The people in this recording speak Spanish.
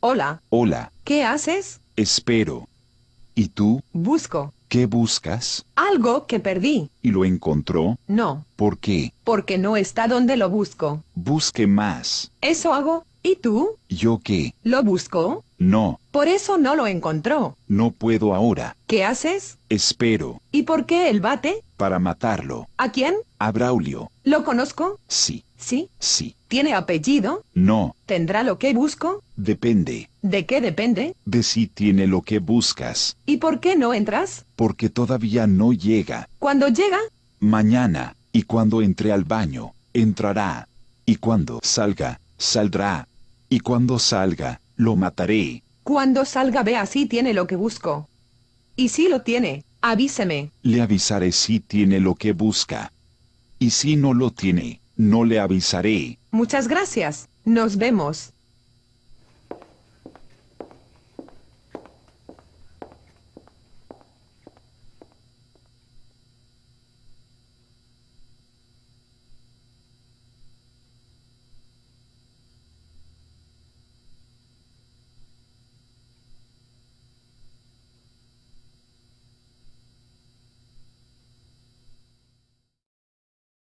Hola. Hola. ¿Qué haces? Espero. ¿Y tú? Busco. ¿Qué buscas? Algo que perdí. ¿Y lo encontró? No. ¿Por qué? Porque no está donde lo busco. Busque más. Eso hago. ¿Y tú? ¿Yo qué? ¿Lo busco? No, Por eso no lo encontró. no puedo ahora. ¿Qué haces? Espero. ¿Y por qué el bate? Para matarlo. ¿A quién? A Braulio. ¿Lo conozco? Sí, Sí. sí. ¿Tiene apellido? No, ¿Tendrá lo que busco? depende. ¿De qué depende? De si tiene lo que buscas. ¿Y por qué no entras? Porque todavía no llega. Cuando llega, Mañana. Y cuando entre al baño, entrará. Y cuando salga, saldrá. Y cuando salga, lo mataré. cuando salga vea si tiene lo que busco. Y si lo tiene, avíseme. Le avisaré si tiene lo que busca. Y si no lo tiene, no le avisaré. Muchas gracias. Nos vemos.